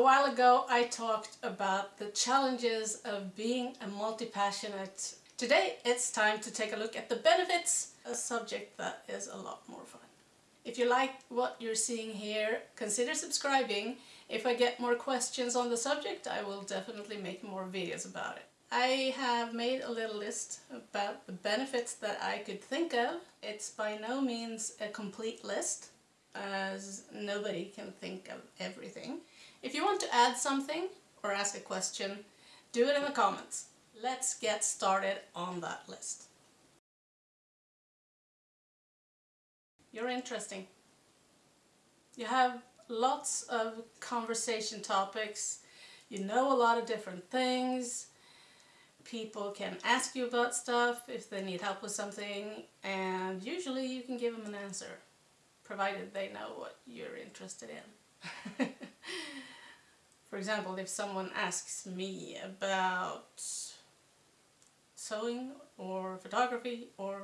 A while ago I talked about the challenges of being a multi-passionate. Today it's time to take a look at the benefits, a subject that is a lot more fun. If you like what you're seeing here, consider subscribing. If I get more questions on the subject, I will definitely make more videos about it. I have made a little list about the benefits that I could think of. It's by no means a complete list, as nobody can think of everything. If you want to add something or ask a question, do it in the comments. Let's get started on that list. You're interesting. You have lots of conversation topics. You know a lot of different things. People can ask you about stuff if they need help with something and usually you can give them an answer provided they know what you're interested in. For example, if someone asks me about sewing or photography or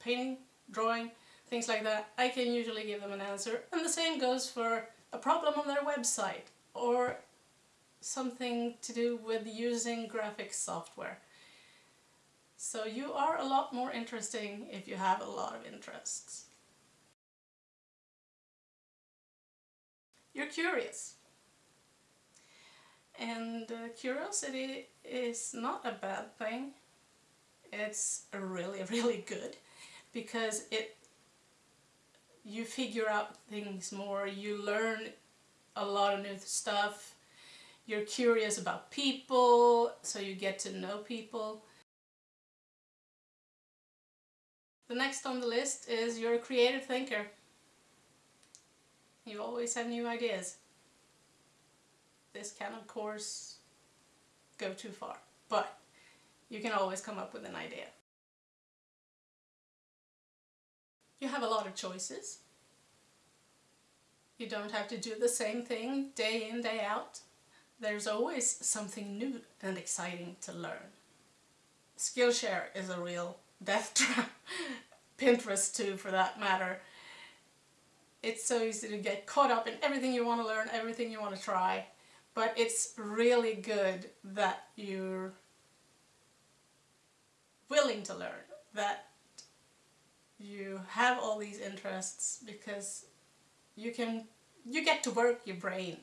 painting, drawing, things like that, I can usually give them an answer. And the same goes for a problem on their website or something to do with using graphics software. So you are a lot more interesting if you have a lot of interests. You're curious. And uh, curiosity is not a bad thing. It's really, really good because it you figure out things more, you learn a lot of new stuff, you're curious about people, so you get to know people. The next on the list is you're a creative thinker. You always have new ideas. This can of course go too far, but you can always come up with an idea. You have a lot of choices. You don't have to do the same thing day in, day out. There's always something new and exciting to learn. Skillshare is a real death trap. Pinterest too, for that matter. It's so easy to get caught up in everything you want to learn, everything you want to try. But it's really good that you're willing to learn, that you have all these interests because you can you get to work your brain.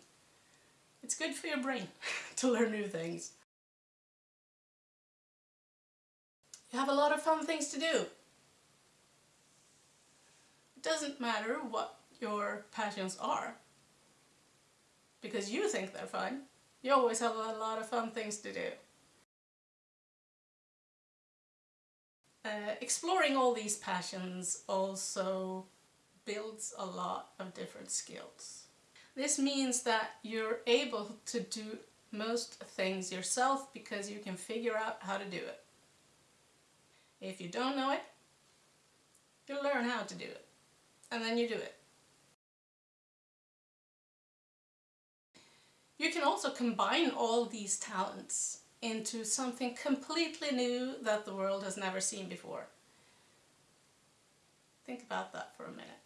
It's good for your brain to learn new things. You have a lot of fun things to do. It doesn't matter what your passions are because you think they're fun. You always have a lot of fun things to do. Uh, exploring all these passions also builds a lot of different skills. This means that you're able to do most things yourself because you can figure out how to do it. If you don't know it, you learn how to do it and then you do it. You can also combine all these talents into something completely new that the world has never seen before. Think about that for a minute.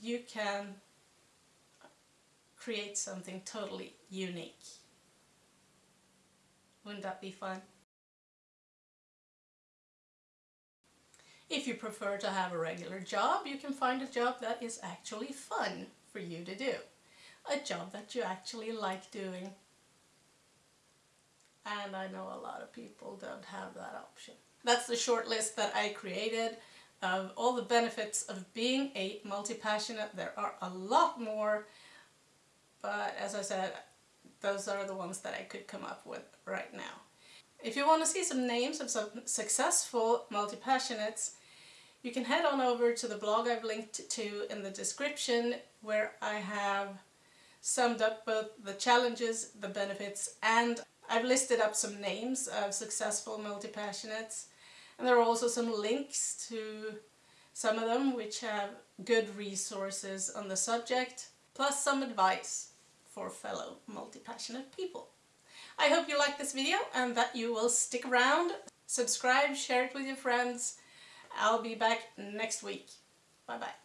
You can create something totally unique. Wouldn't that be fun? If you prefer to have a regular job, you can find a job that is actually fun for you to do. A job that you actually like doing and I know a lot of people don't have that option. That's the short list that I created of all the benefits of being a multi-passionate. There are a lot more, but as I said, those are the ones that I could come up with right now. If you want to see some names of some successful multi-passionates, you can head on over to the blog I've linked to in the description where I have summed up both the challenges, the benefits and I've listed up some names of successful multi-passionates and there are also some links to some of them which have good resources on the subject, plus some advice for fellow multi-passionate people. I hope you like this video and that you will stick around, subscribe, share it with your friends. I'll be back next week. Bye bye.